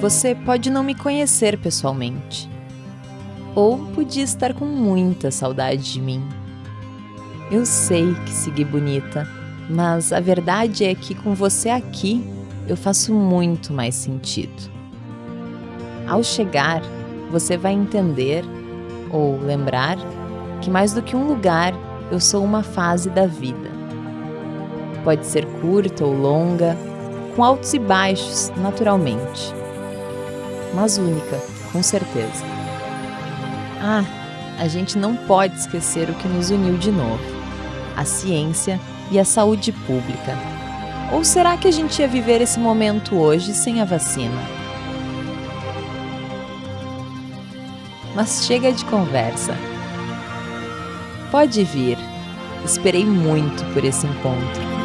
Você pode não me conhecer pessoalmente, ou podia estar com muita saudade de mim. Eu sei que segui bonita, mas a verdade é que com você aqui eu faço muito mais sentido. Ao chegar, você vai entender ou lembrar que mais do que um lugar, eu sou uma fase da vida. Pode ser curta ou longa, com altos e baixos, naturalmente. Mas única, com certeza. Ah, a gente não pode esquecer o que nos uniu de novo: a ciência e a saúde pública. Ou será que a gente ia viver esse momento hoje sem a vacina? Mas chega de conversa. Pode vir. Esperei muito por esse encontro.